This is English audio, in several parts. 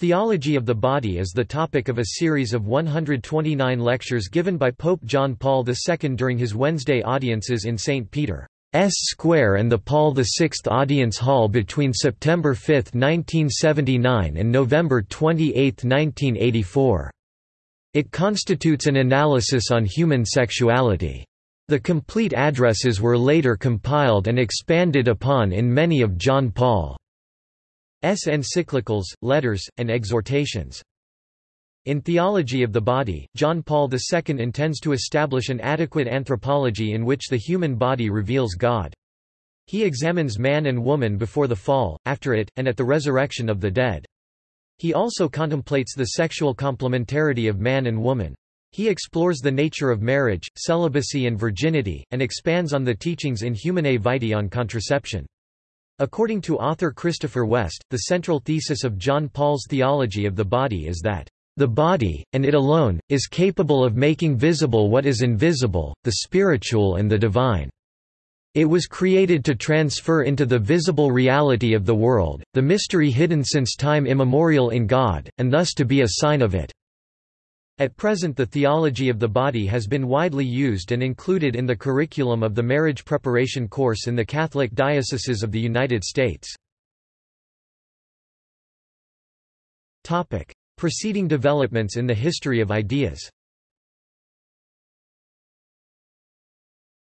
Theology of the Body is the topic of a series of 129 lectures given by Pope John Paul II during his Wednesday audiences in St. Peter's Square and the Paul VI Audience Hall between September 5, 1979 and November 28, 1984. It constitutes an analysis on human sexuality. The complete addresses were later compiled and expanded upon in many of John Paul. Encyclicals, letters, and exhortations. In Theology of the Body, John Paul II intends to establish an adequate anthropology in which the human body reveals God. He examines man and woman before the fall, after it, and at the resurrection of the dead. He also contemplates the sexual complementarity of man and woman. He explores the nature of marriage, celibacy and virginity, and expands on the teachings in Humanae Vitae on contraception. According to author Christopher West, the central thesis of John Paul's theology of the body is that the body, and it alone, is capable of making visible what is invisible, the spiritual and the divine. It was created to transfer into the visible reality of the world, the mystery hidden since time immemorial in God, and thus to be a sign of it. At present the theology of the body has been widely used and included in the curriculum of the marriage preparation course in the Catholic dioceses of the United States. Topic: Preceding developments in the history of ideas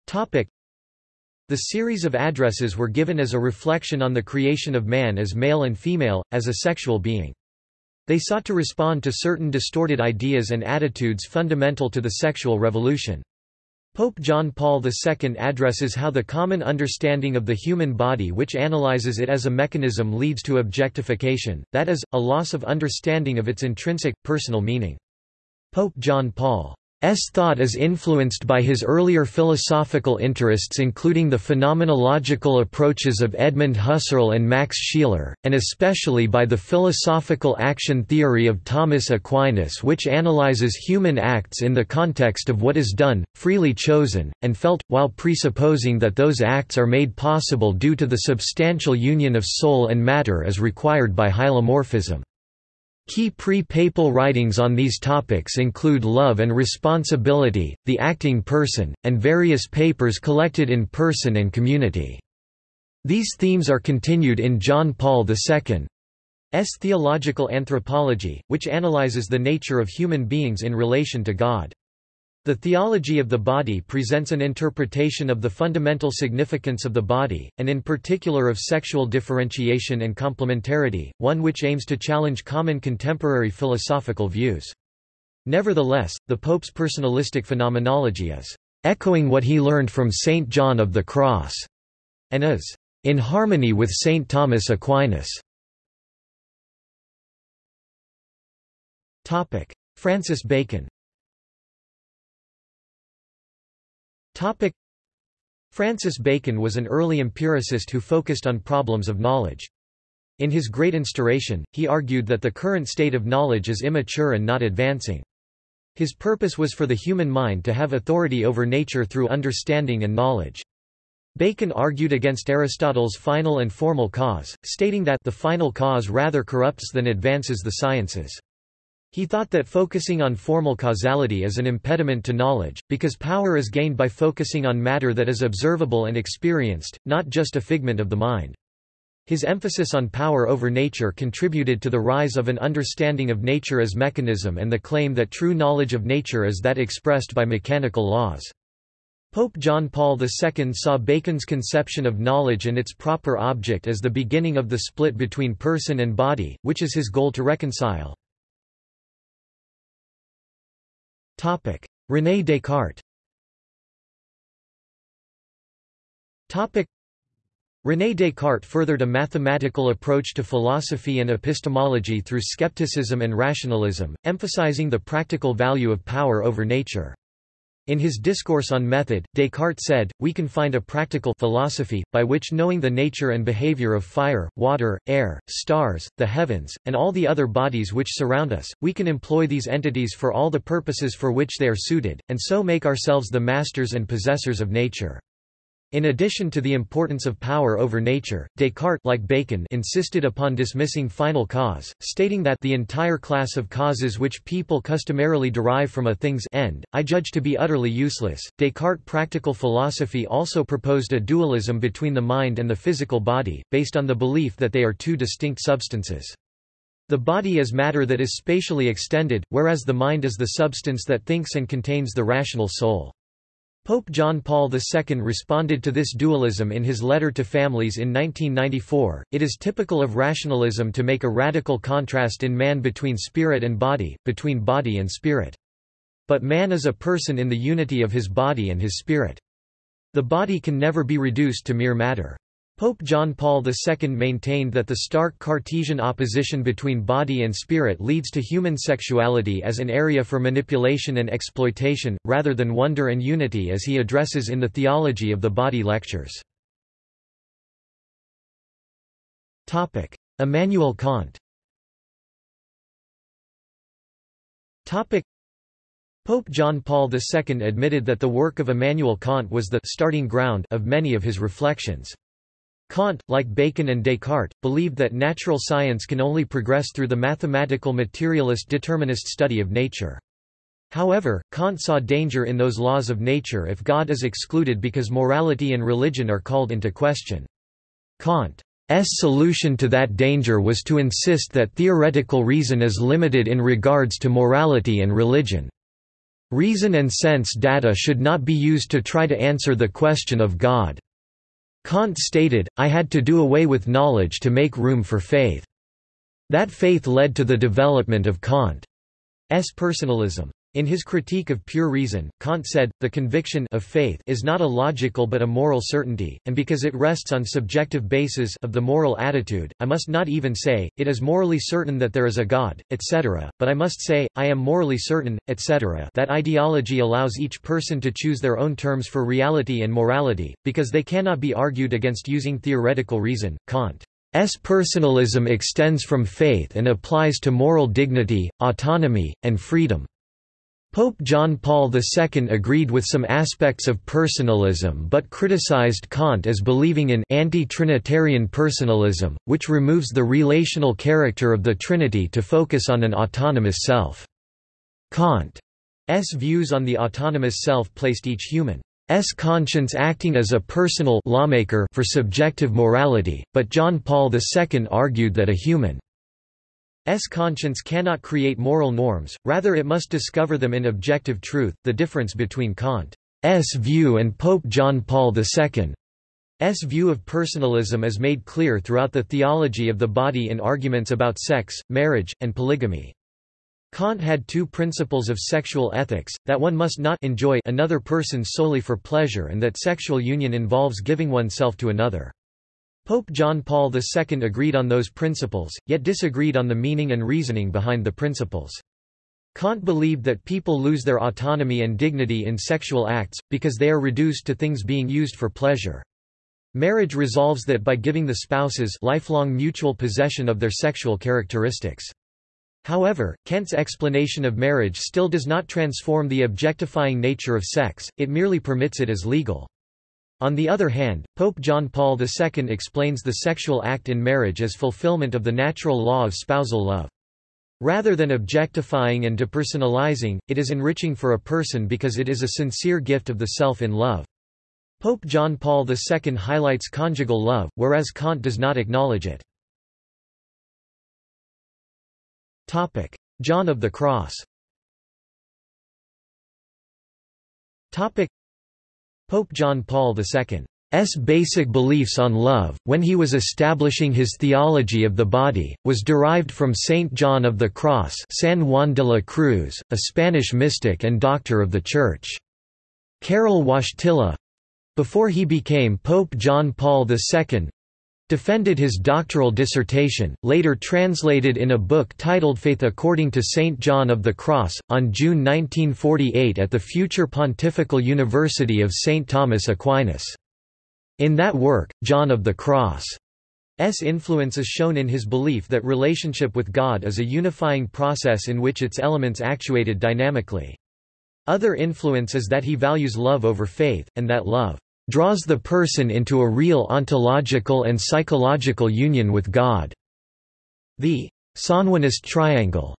Topic: The series of addresses were given as a reflection on the creation of man as male and female, as a sexual being. They sought to respond to certain distorted ideas and attitudes fundamental to the sexual revolution. Pope John Paul II addresses how the common understanding of the human body which analyzes it as a mechanism leads to objectification, that is, a loss of understanding of its intrinsic, personal meaning. Pope John Paul S. thought is influenced by his earlier philosophical interests including the phenomenological approaches of Edmund Husserl and Max Scheler, and especially by the philosophical action theory of Thomas Aquinas which analyzes human acts in the context of what is done, freely chosen, and felt, while presupposing that those acts are made possible due to the substantial union of soul and matter as required by hylomorphism. Key pre-papal writings on these topics include Love and Responsibility, The Acting Person, and various papers collected in Person and Community. These themes are continued in John Paul II's Theological Anthropology, which analyzes the nature of human beings in relation to God. The theology of the body presents an interpretation of the fundamental significance of the body, and in particular of sexual differentiation and complementarity, one which aims to challenge common contemporary philosophical views. Nevertheless, the Pope's personalistic phenomenology is echoing what he learned from Saint John of the Cross, and is in harmony with Saint Thomas Aquinas. Francis Bacon Francis Bacon was an early empiricist who focused on problems of knowledge. In his Great Instauration, he argued that the current state of knowledge is immature and not advancing. His purpose was for the human mind to have authority over nature through understanding and knowledge. Bacon argued against Aristotle's final and formal cause, stating that the final cause rather corrupts than advances the sciences. He thought that focusing on formal causality is an impediment to knowledge, because power is gained by focusing on matter that is observable and experienced, not just a figment of the mind. His emphasis on power over nature contributed to the rise of an understanding of nature as mechanism and the claim that true knowledge of nature is that expressed by mechanical laws. Pope John Paul II saw Bacon's conception of knowledge and its proper object as the beginning of the split between person and body, which is his goal to reconcile. Topic: René Descartes. Topic: René Descartes furthered a mathematical approach to philosophy and epistemology through skepticism and rationalism, emphasizing the practical value of power over nature. In his Discourse on Method, Descartes said, we can find a practical philosophy, by which knowing the nature and behavior of fire, water, air, stars, the heavens, and all the other bodies which surround us, we can employ these entities for all the purposes for which they are suited, and so make ourselves the masters and possessors of nature. In addition to the importance of power over nature, Descartes like Bacon insisted upon dismissing final cause, stating that the entire class of causes which people customarily derive from a thing's end, I judge to be utterly useless. Descartes' practical philosophy also proposed a dualism between the mind and the physical body, based on the belief that they are two distinct substances. The body is matter that is spatially extended, whereas the mind is the substance that thinks and contains the rational soul. Pope John Paul II responded to this dualism in his letter to families in 1994. It is typical of rationalism to make a radical contrast in man between spirit and body, between body and spirit. But man is a person in the unity of his body and his spirit. The body can never be reduced to mere matter. Pope John Paul II maintained that the stark Cartesian opposition between body and spirit leads to human sexuality as an area for manipulation and exploitation, rather than wonder and unity as he addresses in the Theology of the Body lectures. Immanuel Kant Pope John Paul II admitted that the work of Immanuel Kant was the starting ground of many of his reflections. Kant, like Bacon and Descartes, believed that natural science can only progress through the mathematical materialist determinist study of nature. However, Kant saw danger in those laws of nature if God is excluded because morality and religion are called into question. Kant's solution to that danger was to insist that theoretical reason is limited in regards to morality and religion. Reason and sense data should not be used to try to answer the question of God. Kant stated, I had to do away with knowledge to make room for faith. That faith led to the development of Kant's personalism. In his critique of pure reason, Kant said, the conviction of faith is not a logical but a moral certainty, and because it rests on subjective basis of the moral attitude, I must not even say, it is morally certain that there is a God, etc., but I must say, I am morally certain, etc. that ideology allows each person to choose their own terms for reality and morality, because they cannot be argued against using theoretical reason. Kant S. personalism extends from faith and applies to moral dignity, autonomy, and freedom. Pope John Paul II agreed with some aspects of personalism but criticized Kant as believing in anti-Trinitarian personalism, which removes the relational character of the Trinity to focus on an autonomous self. Kant's views on the autonomous self placed each human's conscience acting as a personal lawmaker for subjective morality, but John Paul II argued that a human S conscience cannot create moral norms, rather it must discover them in objective truth. The difference between Kant's view and Pope John Paul II's view of personalism is made clear throughout the theology of the body in arguments about sex, marriage, and polygamy. Kant had two principles of sexual ethics, that one must not enjoy another person solely for pleasure and that sexual union involves giving oneself to another. Pope John Paul II agreed on those principles, yet disagreed on the meaning and reasoning behind the principles. Kant believed that people lose their autonomy and dignity in sexual acts, because they are reduced to things being used for pleasure. Marriage resolves that by giving the spouses lifelong mutual possession of their sexual characteristics. However, Kant's explanation of marriage still does not transform the objectifying nature of sex, it merely permits it as legal. On the other hand, Pope John Paul II explains the sexual act in marriage as fulfillment of the natural law of spousal love. Rather than objectifying and depersonalizing, it is enriching for a person because it is a sincere gift of the self in love. Pope John Paul II highlights conjugal love, whereas Kant does not acknowledge it. John of the Cross Pope John Paul II's basic beliefs on love, when he was establishing his theology of the body, was derived from Saint John of the Cross San Juan de la Cruz, a Spanish mystic and doctor of the Church. Karol Wojtyla—before he became Pope John Paul II, defended his doctoral dissertation, later translated in a book titled Faith According to St. John of the Cross, on June 1948 at the future Pontifical University of St. Thomas Aquinas. In that work, John of the Cross' S. influence is shown in his belief that relationship with God is a unifying process in which its elements actuated dynamically. Other influence is that he values love over faith, and that love draws the person into a real ontological and psychological union with God. The Sanjuanist triangle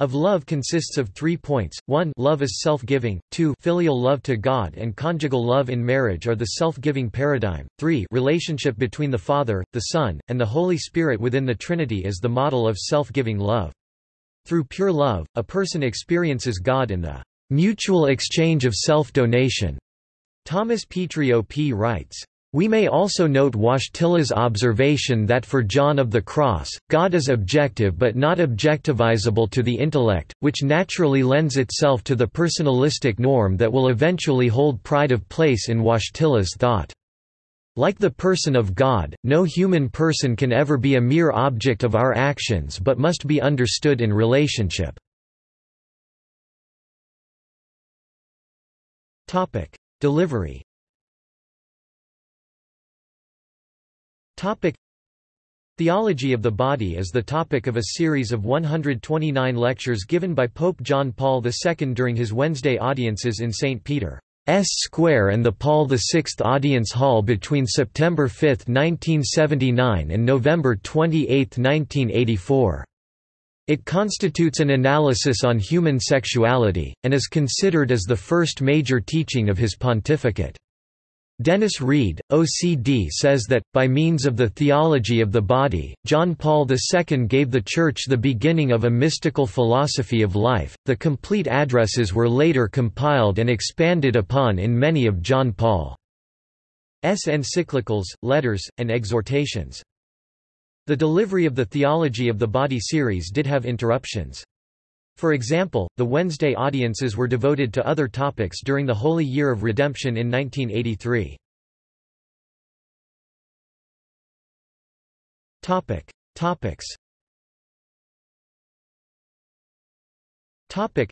of love consists of three points, 1 love is self-giving, 2 filial love to God and conjugal love in marriage are the self-giving paradigm, 3 relationship between the Father, the Son, and the Holy Spirit within the Trinity is the model of self-giving love. Through pure love, a person experiences God in the mutual exchange of self-donation. Thomas Petri P. writes, we may also note Wojtyla's observation that for John of the Cross, God is objective but not objectivizable to the intellect, which naturally lends itself to the personalistic norm that will eventually hold pride of place in Wojtyla's thought. Like the person of God, no human person can ever be a mere object of our actions but must be understood in relationship. Delivery Theology of the Body is the topic of a series of 129 lectures given by Pope John Paul II during his Wednesday audiences in St. Peter's Square and the Paul VI Audience Hall between September 5, 1979 and November 28, 1984. It constitutes an analysis on human sexuality, and is considered as the first major teaching of his pontificate. Dennis Reed, OCD says that, by means of the theology of the body, John Paul II gave the Church the beginning of a mystical philosophy of life. The complete addresses were later compiled and expanded upon in many of John Paul's encyclicals, letters, and exhortations. The delivery of the Theology of the Body series did have interruptions. For example, the Wednesday audiences were devoted to other topics during the Holy Year of Redemption in 1983. Topic. Topics. Topic.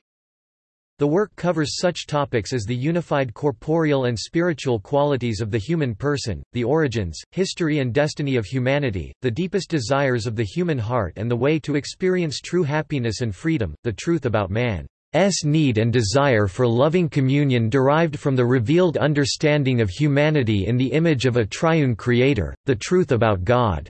The work covers such topics as the unified corporeal and spiritual qualities of the human person, the origins, history and destiny of humanity, the deepest desires of the human heart and the way to experience true happiness and freedom, the truth about man's need and desire for loving communion derived from the revealed understanding of humanity in the image of a triune creator, the truth about God.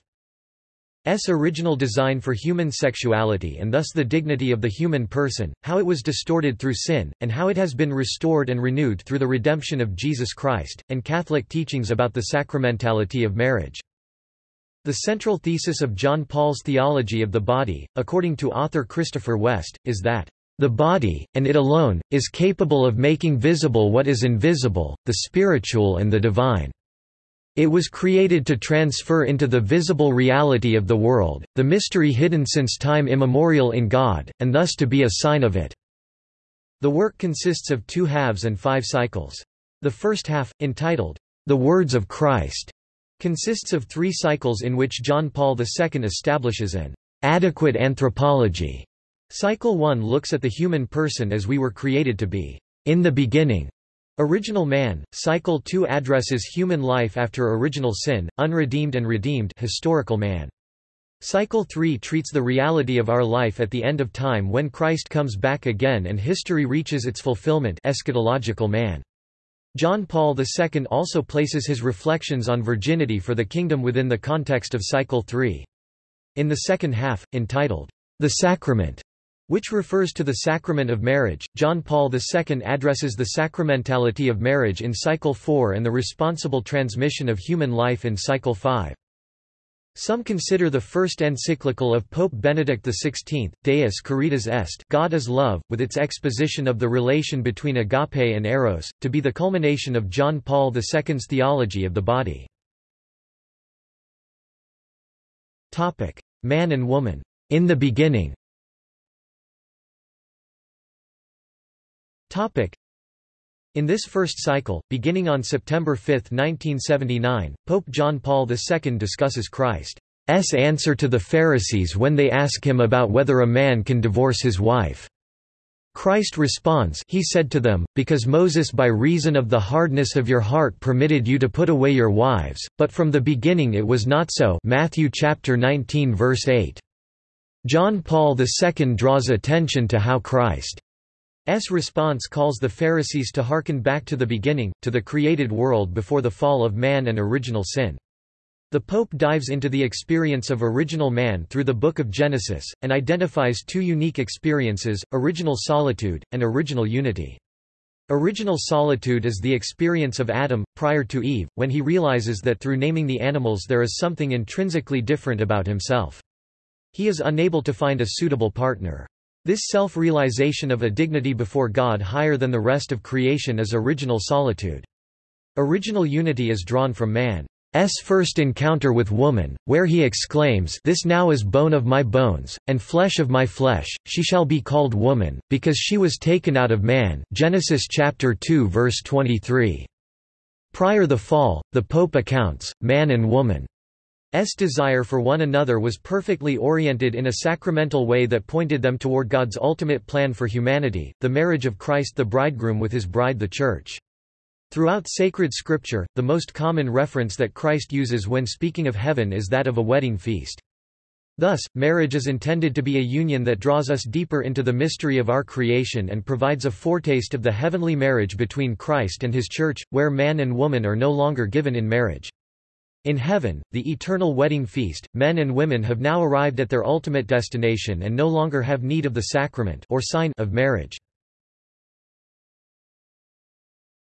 S original design for human sexuality and thus the dignity of the human person, how it was distorted through sin, and how it has been restored and renewed through the redemption of Jesus Christ, and Catholic teachings about the sacramentality of marriage. The central thesis of John Paul's theology of the body, according to author Christopher West, is that the body, and it alone, is capable of making visible what is invisible, the spiritual and the divine. It was created to transfer into the visible reality of the world, the mystery hidden since time immemorial in God, and thus to be a sign of it. The work consists of two halves and five cycles. The first half, entitled, The Words of Christ, consists of three cycles in which John Paul II establishes an adequate anthropology. Cycle 1 looks at the human person as we were created to be, in the beginning, Original Man, Cycle 2 addresses human life after original sin, unredeemed and redeemed historical man. Cycle 3 treats the reality of our life at the end of time when Christ comes back again and history reaches its fulfillment eschatological man. John Paul II also places his reflections on virginity for the kingdom within the context of Cycle 3. In the second half, entitled, The Sacrament, which refers to the sacrament of marriage. John Paul II addresses the sacramentality of marriage in Cycle 4 and the responsible transmission of human life in Cycle 5. Some consider the first encyclical of Pope Benedict XVI, Deus Caritas Est God is Love, with its exposition of the relation between agape and eros, to be the culmination of John Paul II's theology of the body. Man and woman. In the beginning In this first cycle, beginning on September 5, 1979, Pope John Paul II discusses Christ's answer to the Pharisees when they ask him about whether a man can divorce his wife. Christ responds he said to them, because Moses by reason of the hardness of your heart permitted you to put away your wives, but from the beginning it was not so Matthew chapter 19 verse 8. John Paul II draws attention to how Christ response calls the Pharisees to hearken back to the beginning, to the created world before the fall of man and original sin. The Pope dives into the experience of original man through the Book of Genesis, and identifies two unique experiences, original solitude, and original unity. Original solitude is the experience of Adam, prior to Eve, when he realizes that through naming the animals there is something intrinsically different about himself. He is unable to find a suitable partner. This self-realization of a dignity before God higher than the rest of creation is original solitude. Original unity is drawn from man's first encounter with woman, where he exclaims This now is bone of my bones, and flesh of my flesh, she shall be called woman, because she was taken out of man Genesis chapter 2 verse 23. Prior the fall, the Pope accounts, man and woman S desire for one another was perfectly oriented in a sacramental way that pointed them toward God's ultimate plan for humanity, the marriage of Christ the bridegroom with his bride the Church. Throughout sacred scripture, the most common reference that Christ uses when speaking of heaven is that of a wedding feast. Thus, marriage is intended to be a union that draws us deeper into the mystery of our creation and provides a foretaste of the heavenly marriage between Christ and his church, where man and woman are no longer given in marriage. In heaven, the eternal wedding feast, men and women have now arrived at their ultimate destination and no longer have need of the sacrament or sign of marriage.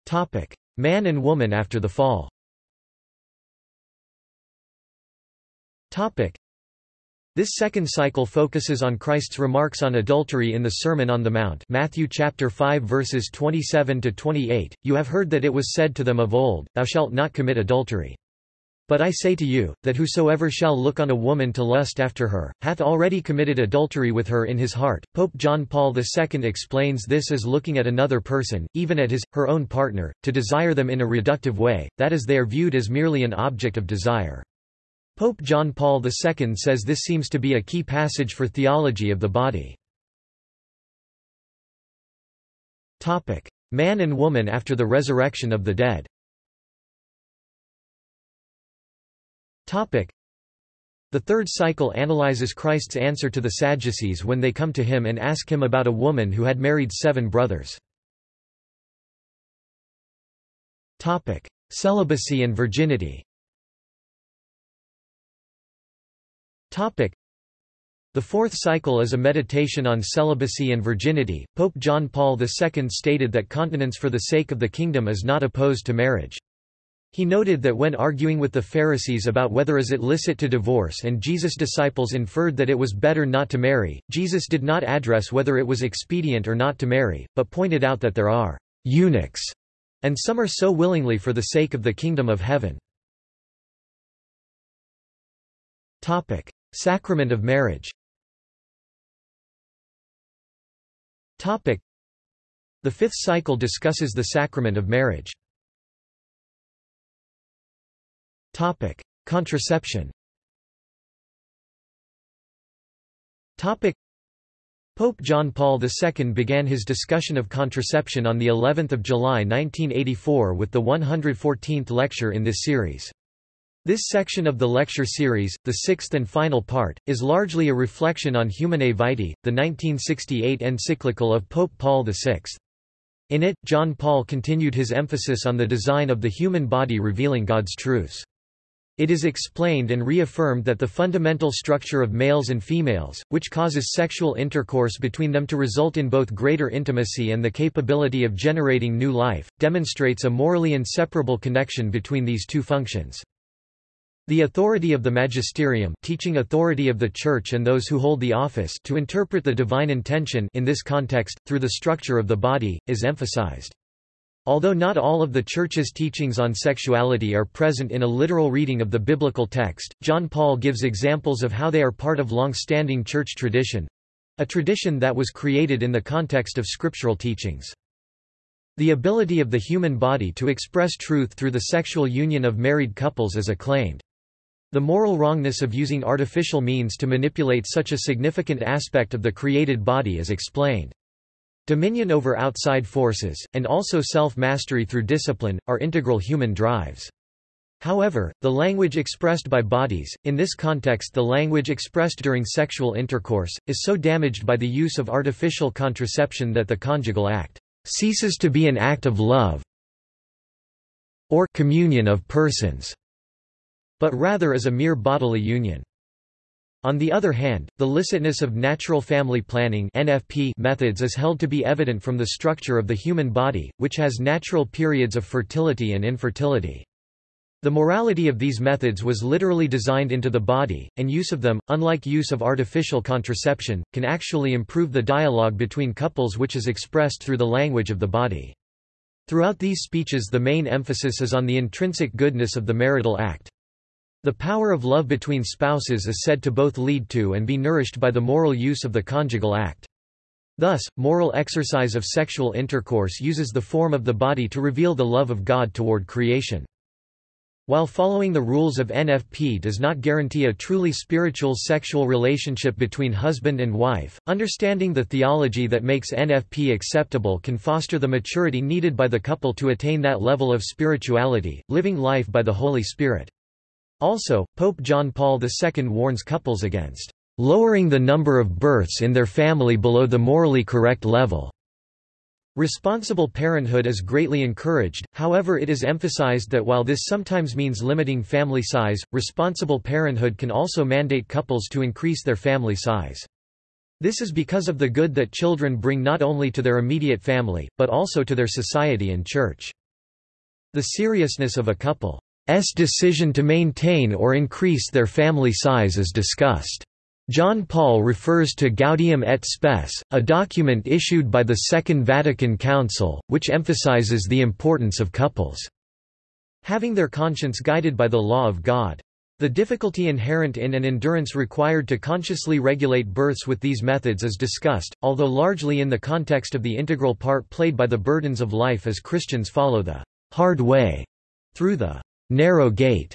Topic: Man and woman after the fall. Topic: This second cycle focuses on Christ's remarks on adultery in the Sermon on the Mount, Matthew chapter 5 verses 27 to 28. You have heard that it was said to them of old, thou shalt not commit adultery. But I say to you, that whosoever shall look on a woman to lust after her, hath already committed adultery with her in his heart. Pope John Paul II explains this as looking at another person, even at his, her own partner, to desire them in a reductive way, that is they are viewed as merely an object of desire. Pope John Paul II says this seems to be a key passage for theology of the body. Man and woman after the resurrection of the dead The third cycle analyzes Christ's answer to the Sadducees when they come to him and ask him about a woman who had married seven brothers. Celibacy and virginity Topic. The fourth cycle is a meditation on celibacy and virginity. Pope John Paul II stated that continence for the sake of the kingdom is not opposed to marriage. He noted that when arguing with the Pharisees about whether is it licit to divorce and Jesus' disciples inferred that it was better not to marry, Jesus did not address whether it was expedient or not to marry, but pointed out that there are eunuchs, and some are so willingly for the sake of the kingdom of heaven. Topic. Sacrament of marriage Topic. The fifth cycle discusses the sacrament of marriage. Topic: Contraception. Topic: Pope John Paul II began his discussion of contraception on the 11th of July 1984 with the 114th lecture in this series. This section of the lecture series, the sixth and final part, is largely a reflection on Humanae Vitae, the 1968 encyclical of Pope Paul VI. In it, John Paul continued his emphasis on the design of the human body revealing God's truths. It is explained and reaffirmed that the fundamental structure of males and females, which causes sexual intercourse between them to result in both greater intimacy and the capability of generating new life, demonstrates a morally inseparable connection between these two functions. The authority of the magisterium teaching authority of the Church and those who hold the office to interpret the divine intention in this context, through the structure of the body, is emphasized. Although not all of the Church's teachings on sexuality are present in a literal reading of the biblical text, John Paul gives examples of how they are part of long-standing Church tradition—a tradition that was created in the context of scriptural teachings. The ability of the human body to express truth through the sexual union of married couples is acclaimed. The moral wrongness of using artificial means to manipulate such a significant aspect of the created body is explained. Dominion over outside forces, and also self-mastery through discipline, are integral human drives. However, the language expressed by bodies, in this context the language expressed during sexual intercourse, is so damaged by the use of artificial contraception that the conjugal act ceases to be an act of love or communion of persons, but rather is a mere bodily union. On the other hand, the licitness of natural family planning (NFP) methods is held to be evident from the structure of the human body, which has natural periods of fertility and infertility. The morality of these methods was literally designed into the body, and use of them, unlike use of artificial contraception, can actually improve the dialogue between couples which is expressed through the language of the body. Throughout these speeches the main emphasis is on the intrinsic goodness of the marital act. The power of love between spouses is said to both lead to and be nourished by the moral use of the conjugal act. Thus, moral exercise of sexual intercourse uses the form of the body to reveal the love of God toward creation. While following the rules of NFP does not guarantee a truly spiritual sexual relationship between husband and wife, understanding the theology that makes NFP acceptable can foster the maturity needed by the couple to attain that level of spirituality, living life by the Holy Spirit. Also, Pope John Paul II warns couples against lowering the number of births in their family below the morally correct level. Responsible parenthood is greatly encouraged, however it is emphasized that while this sometimes means limiting family size, responsible parenthood can also mandate couples to increase their family size. This is because of the good that children bring not only to their immediate family, but also to their society and church. The seriousness of a couple decision to maintain or increase their family size is discussed. John Paul refers to Gaudium et Spes, a document issued by the Second Vatican Council, which emphasizes the importance of couples having their conscience guided by the law of God. The difficulty inherent in and endurance required to consciously regulate births with these methods is discussed, although largely in the context of the integral part played by the burdens of life as Christians follow the hard way through the narrow gate.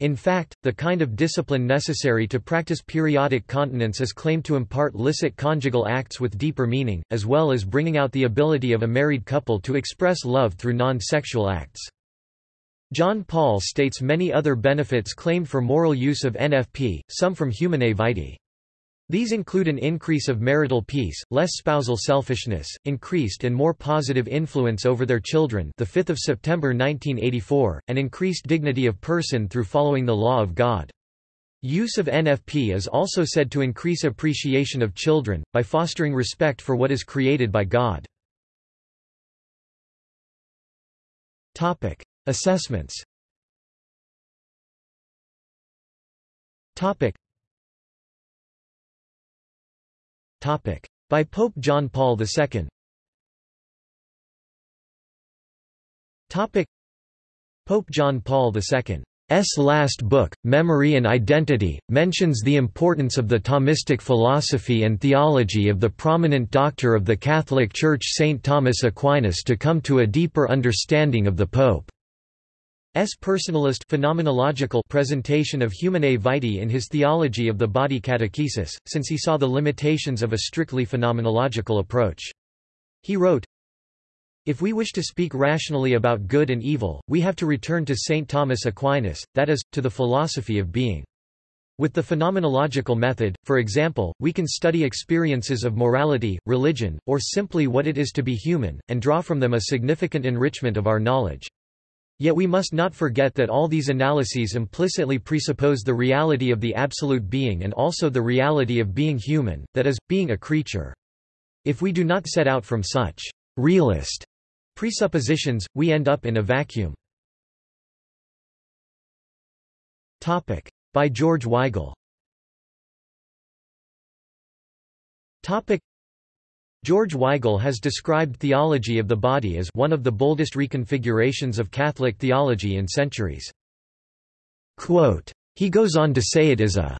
In fact, the kind of discipline necessary to practice periodic continence is claimed to impart licit conjugal acts with deeper meaning, as well as bringing out the ability of a married couple to express love through non-sexual acts. John Paul states many other benefits claimed for moral use of NFP, some from Humanae Vitae. These include an increase of marital peace, less spousal selfishness, increased and more positive influence over their children the 5th of September 1984, and increased dignity of person through following the law of God. Use of NFP is also said to increase appreciation of children, by fostering respect for what is created by God. Topic. Assessments by Pope John Paul II Pope John Paul II's last book, Memory and Identity, mentions the importance of the Thomistic philosophy and theology of the prominent doctor of the Catholic Church St. Thomas Aquinas to come to a deeper understanding of the Pope. S. personalist phenomenological presentation of Humanae Vitae in his Theology of the Body Catechesis, since he saw the limitations of a strictly phenomenological approach. He wrote, If we wish to speak rationally about good and evil, we have to return to St. Thomas Aquinas, that is, to the philosophy of being. With the phenomenological method, for example, we can study experiences of morality, religion, or simply what it is to be human, and draw from them a significant enrichment of our knowledge. Yet we must not forget that all these analyses implicitly presuppose the reality of the absolute being and also the reality of being human, that is, being a creature. If we do not set out from such realist presuppositions, we end up in a vacuum. By George Weigel George Weigel has described theology of the body as one of the boldest reconfigurations of Catholic theology in centuries. Quote, he goes on to say it is a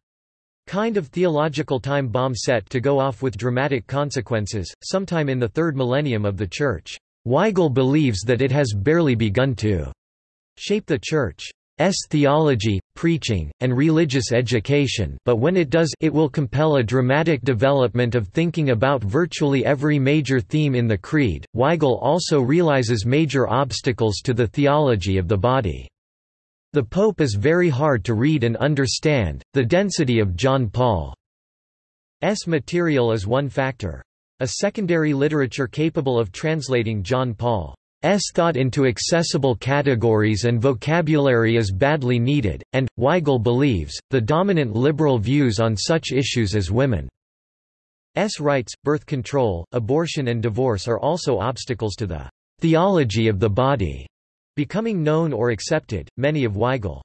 kind of theological time bomb set to go off with dramatic consequences, sometime in the third millennium of the Church. Weigel believes that it has barely begun to shape the Church. S theology, preaching, and religious education but when it does it will compel a dramatic development of thinking about virtually every major theme in the Creed. Weigel also realizes major obstacles to the theology of the body. The Pope is very hard to read and understand. The density of John Paul's material is one factor. A secondary literature capable of translating John Paul's thought into accessible categories and vocabulary is badly needed, and, Weigel believes, the dominant liberal views on such issues as women's rights, birth control, abortion and divorce are also obstacles to the theology of the body becoming known or accepted. Many of Weigel's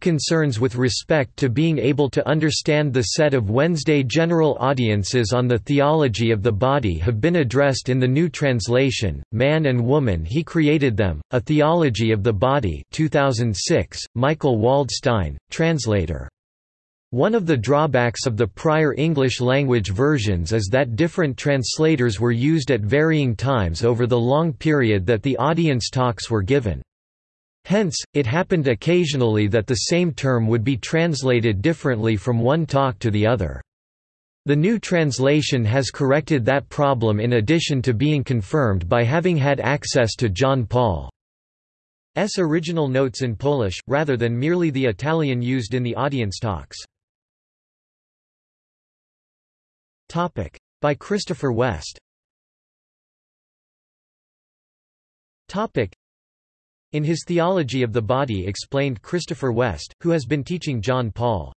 concerns with respect to being able to understand the set of Wednesday general audiences on the theology of the body have been addressed in the new translation, Man and Woman He Created Them, A Theology of the Body 2006, Michael Waldstein, translator. One of the drawbacks of the prior English-language versions is that different translators were used at varying times over the long period that the audience talks were given. Hence, it happened occasionally that the same term would be translated differently from one talk to the other. The new translation has corrected that problem in addition to being confirmed by having had access to John Paul's original notes in Polish, rather than merely the Italian used in the audience talks. By Christopher West in his Theology of the Body explained Christopher West, who has been teaching John Paul's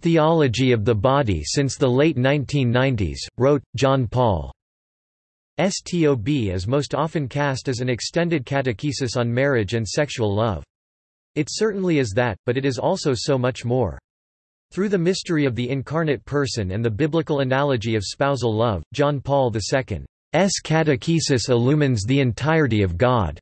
Theology of the Body since the late 1990s, wrote, John Paul's TOB is most often cast as an extended catechesis on marriage and sexual love. It certainly is that, but it is also so much more. Through the mystery of the incarnate person and the biblical analogy of spousal love, John Paul II's catechesis illumines the entirety of God.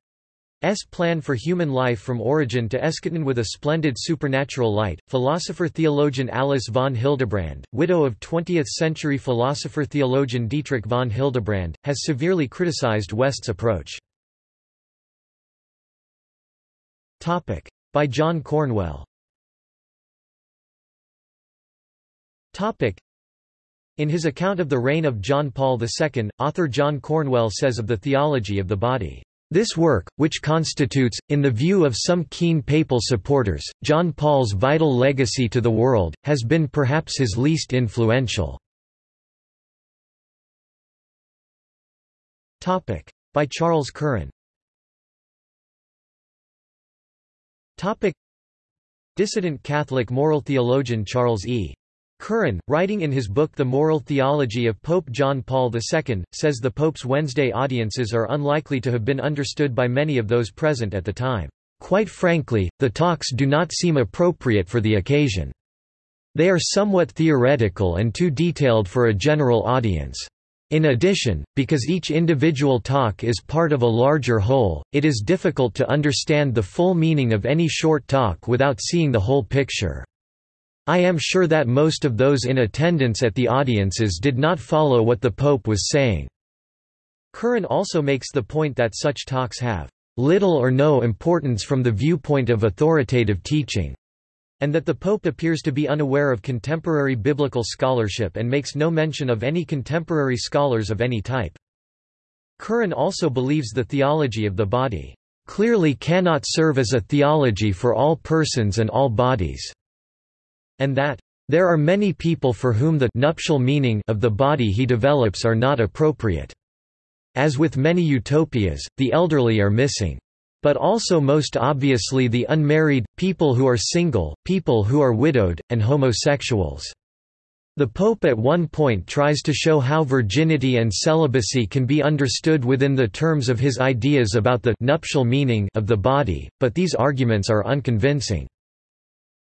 S plan for human life from origin to eschaton with a splendid supernatural light. Philosopher-theologian Alice von Hildebrand, widow of 20th-century philosopher-theologian Dietrich von Hildebrand, has severely criticized West's approach. By John Cornwell. In his account of the reign of John Paul II, author John Cornwell says of the theology of the body this work, which constitutes, in the view of some keen papal supporters, John Paul's vital legacy to the world, has been perhaps his least influential. By Charles Curran Dissident Catholic moral theologian Charles E. Curran, writing in his book The Moral Theology of Pope John Paul II, says the Pope's Wednesday audiences are unlikely to have been understood by many of those present at the time. Quite frankly, the talks do not seem appropriate for the occasion. They are somewhat theoretical and too detailed for a general audience. In addition, because each individual talk is part of a larger whole, it is difficult to understand the full meaning of any short talk without seeing the whole picture. I am sure that most of those in attendance at the audiences did not follow what the Pope was saying. Curran also makes the point that such talks have little or no importance from the viewpoint of authoritative teaching, and that the Pope appears to be unaware of contemporary biblical scholarship and makes no mention of any contemporary scholars of any type. Curran also believes the theology of the body clearly cannot serve as a theology for all persons and all bodies and that there are many people for whom the nuptial meaning of the body he develops are not appropriate. As with many utopias, the elderly are missing. But also most obviously the unmarried, people who are single, people who are widowed, and homosexuals. The Pope at one point tries to show how virginity and celibacy can be understood within the terms of his ideas about the nuptial meaning of the body, but these arguments are unconvincing.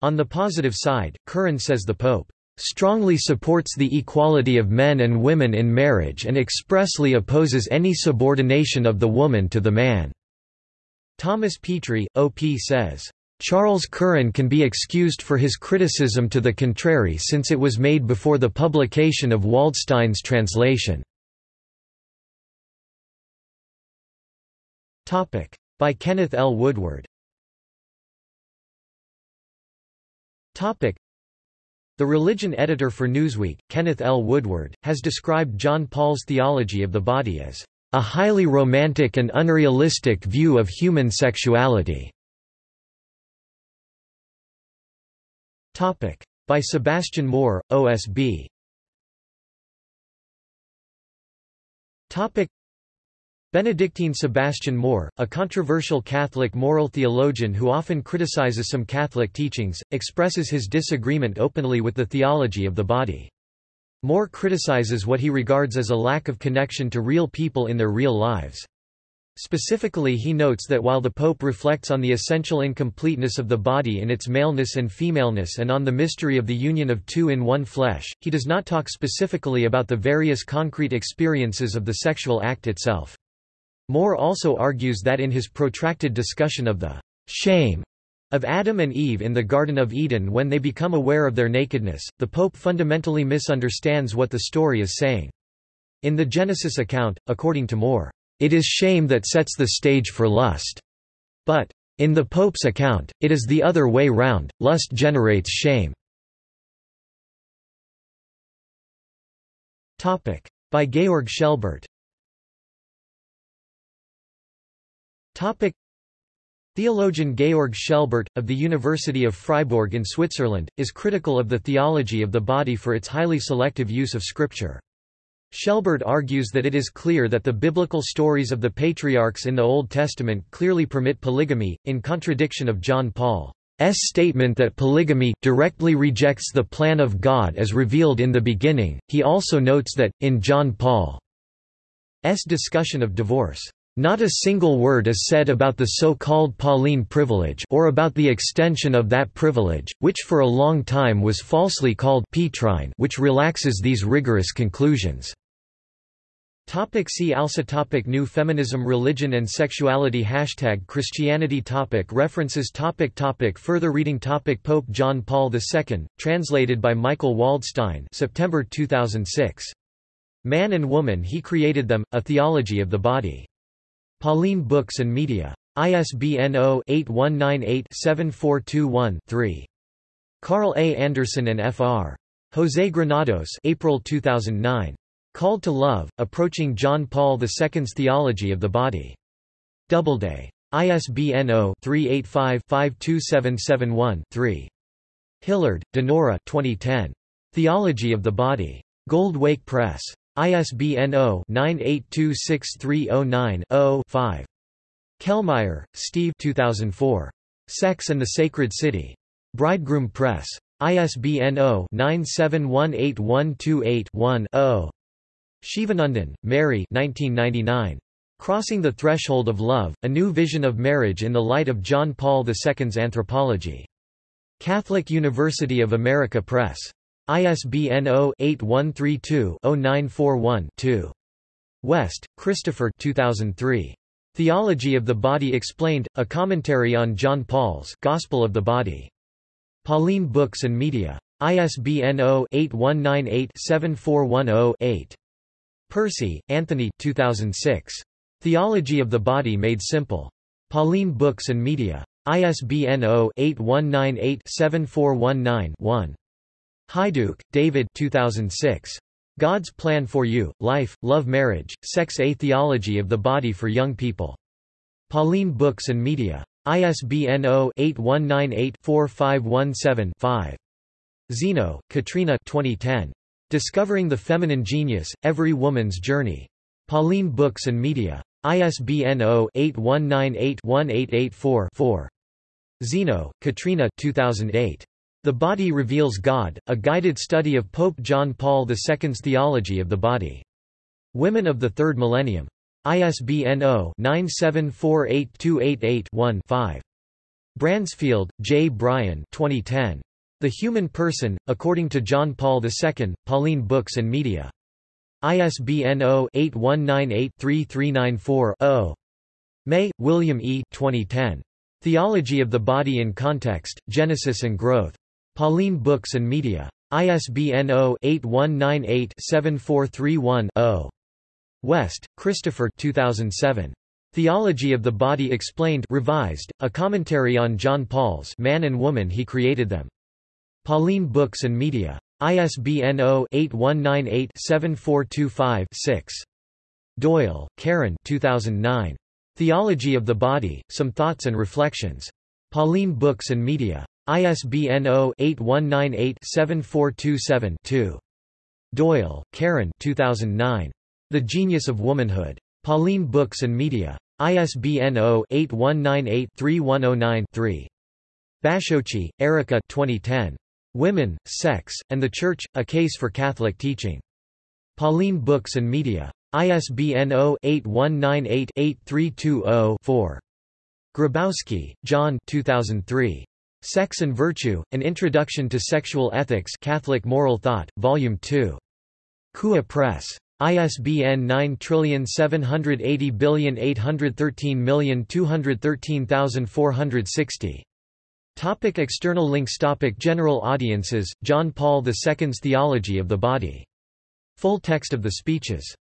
On the positive side, Curran says the Pope strongly supports the equality of men and women in marriage and expressly opposes any subordination of the woman to the man." Thomas Petri, O.P. says, "...Charles Curran can be excused for his criticism to the contrary since it was made before the publication of Waldstein's translation." By Kenneth L. Woodward The religion editor for Newsweek, Kenneth L. Woodward, has described John Paul's theology of the body as a highly romantic and unrealistic view of human sexuality. Topic. By Sebastian Moore, OSB. Topic. Benedictine Sebastian Moore, a controversial Catholic moral theologian who often criticizes some Catholic teachings, expresses his disagreement openly with the theology of the body. Moore criticizes what he regards as a lack of connection to real people in their real lives. Specifically he notes that while the Pope reflects on the essential incompleteness of the body in its maleness and femaleness and on the mystery of the union of two in one flesh, he does not talk specifically about the various concrete experiences of the sexual act itself. Moore also argues that in his protracted discussion of the shame of Adam and Eve in the Garden of Eden when they become aware of their nakedness, the Pope fundamentally misunderstands what the story is saying. In the Genesis account, according to Moore, it is shame that sets the stage for lust. But, in the Pope's account, it is the other way round, lust generates shame. By Georg Schelbert Theologian Georg Schelbert, of the University of Fribourg in Switzerland, is critical of the theology of the body for its highly selective use of Scripture. Schelbert argues that it is clear that the biblical stories of the patriarchs in the Old Testament clearly permit polygamy, in contradiction of John Paul's statement that polygamy directly rejects the plan of God as revealed in the beginning. He also notes that, in John Paul's discussion of divorce, not a single word is said about the so-called Pauline privilege or about the extension of that privilege, which for a long time was falsely called Petrine which relaxes these rigorous conclusions. Topic see also topic New feminism Religion and sexuality Hashtag Christianity topic References topic topic Further reading topic Pope John Paul II, translated by Michael Waldstein September 2006. Man and Woman He Created Them, A Theology of the Body. Pauline Books and Media. ISBN 0-8198-7421-3. Carl A. Anderson and Fr. José Granados April 2009. Called to Love, Approaching John Paul II's Theology of the Body. Doubleday. ISBN 0-385-52771-3. Hillard, Donora 2010. Theology of the Body. Gold Wake Press. ISBN 0-9826309-0-5. Kellmeyer, Steve 2004. Sex and the Sacred City. Bridegroom Press. ISBN 0-9718128-1-0. Shivanandan, Mary 1999. Crossing the Threshold of Love, A New Vision of Marriage in the Light of John Paul II's Anthropology. Catholic University of America Press. ISBN 0-8132-0941-2. West, Christopher 2003. Theology of the Body Explained, A Commentary on John Paul's Gospel of the Body. Pauline Books and Media. ISBN 0-8198-7410-8. Percy, Anthony 2006. Theology of the Body Made Simple. Pauline Books and Media. ISBN 0-8198-7419-1. Hajduk, David 2006. God's Plan for You, Life, Love Marriage, Sex A Theology of the Body for Young People. Pauline Books and Media. ISBN 0-8198-4517-5. Zeno, Katrina 2010. Discovering the Feminine Genius, Every Woman's Journey. Pauline Books and Media. ISBN 0-8198-1884-4. Zeno, Katrina 2008. The Body Reveals God, a guided study of Pope John Paul II's theology of the body. Women of the Third Millennium. ISBN 0-9748288-1-5. Bransfield, J. Brian 2010. The Human Person, According to John Paul II, Pauline Books and Media. ISBN 0-8198-3394-0. May, William E. 2010. Theology of the Body in Context, Genesis and Growth. Pauline Books and Media. ISBN 0-8198-7431-0. West, Christopher 2007. Theology of the Body Explained revised, a commentary on John Paul's Man and Woman He Created Them. Pauline Books and Media. ISBN 0-8198-7425-6. Doyle, Karen 2009. Theology of the Body, Some Thoughts and Reflections. Pauline Books and Media. ISBN 0-8198-7427-2. Doyle, Karen 2009. The Genius of Womanhood. Pauline Books and Media. ISBN 0-8198-3109-3. Bachiochi, Erika 2010. Women, Sex, and the Church, A Case for Catholic Teaching. Pauline Books and Media. ISBN 0-8198-8320-4. Grabowski, John 2003. Sex and Virtue, An Introduction to Sexual Ethics Catholic Moral Thought, Volume 2. CUA Press. ISBN 9780813213460. Topic external links Topic General audiences, John Paul II's Theology of the Body. Full text of the speeches